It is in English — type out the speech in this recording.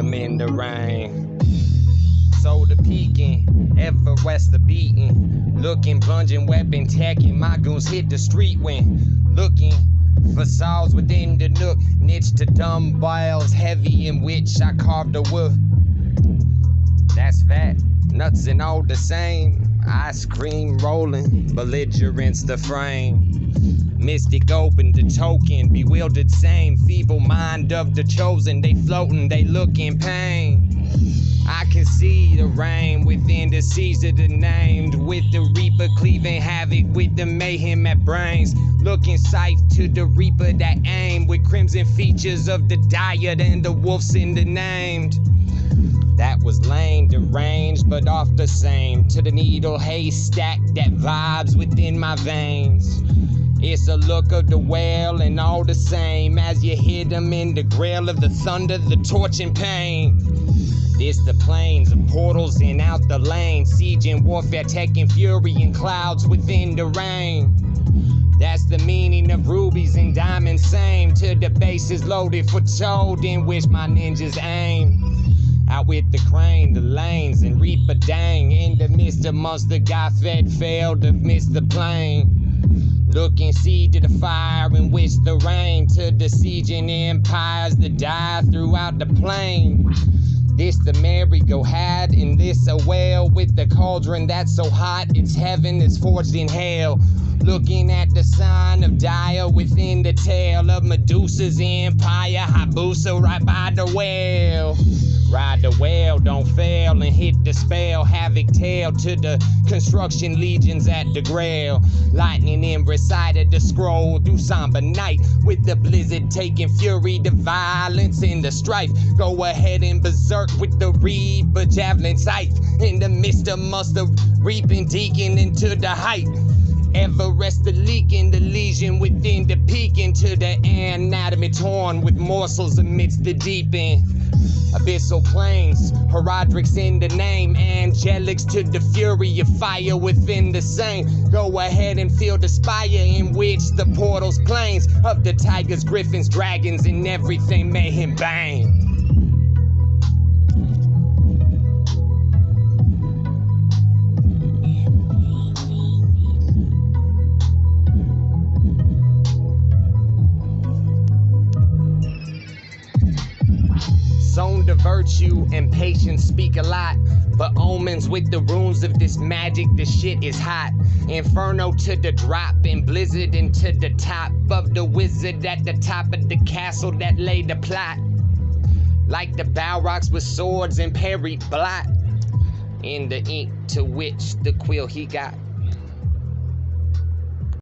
in the rain. So the peaking, ever west the beating. Looking, plunging, weapon tacking. My goons hit the street when looking for saws within the nook. Niche to dumbbells heavy in which I carved the wood. That's fat, nuts and all the same. Ice cream rolling, belligerence the frame. Mystic open the token, bewildered same. Feeble mind of the chosen, they floating, they look in pain. I can see the rain within the seas of the named. With the reaper cleaving havoc with the mayhem at brains. Looking sight to the reaper that aim with crimson features of the diet and the wolves in the named. That was lame, deranged, but off the same. To the needle haystack that vibes within my veins. It's a look of the whale and all the same as you hit them in the grail of the thunder, the torch and pain. This the plains of portals and out the lane. Siege and warfare taking fury and clouds within the rain. That's the meaning of rubies and diamonds, same to the bases loaded for told in which my ninjas aim. Out with the crane, the lanes, and reap a dang. In the midst amongst the guy fed failed to miss the plane. Looking see to the fire in which the rain to the sieging empires that die throughout the plain. This the merry-go had, and this a whale with the cauldron that's so hot it's heaven is forged in hell. Looking at the sign of dire within the tail of Medusa's empire, Hayabusa right by the well. Ride the well, don't fail, and hit the spell. Havoc tail to the construction legions at the grail. Lightning in recited the scroll through somber night. With the blizzard taking fury, the violence and the strife. Go ahead and berserk with the reaper javelin sight. In the midst of muster reaping, deacon into the height. Everest the leaking, the lesion within the peak into the anatomy torn with morsels amidst the deep end. Abyssal plains, Herodric's in the name, angelics to the fury of fire within the same. Go ahead and feel the spire in which the portals plains of the tigers, griffins, dragons, and everything made him bang. Zone to virtue and patience speak a lot. But omens with the runes of this magic, the shit is hot. Inferno to the drop and blizzard into the top of the wizard at the top of the castle that laid the plot. Like the Balrogs with swords and parried blot. In the ink to which the quill he got.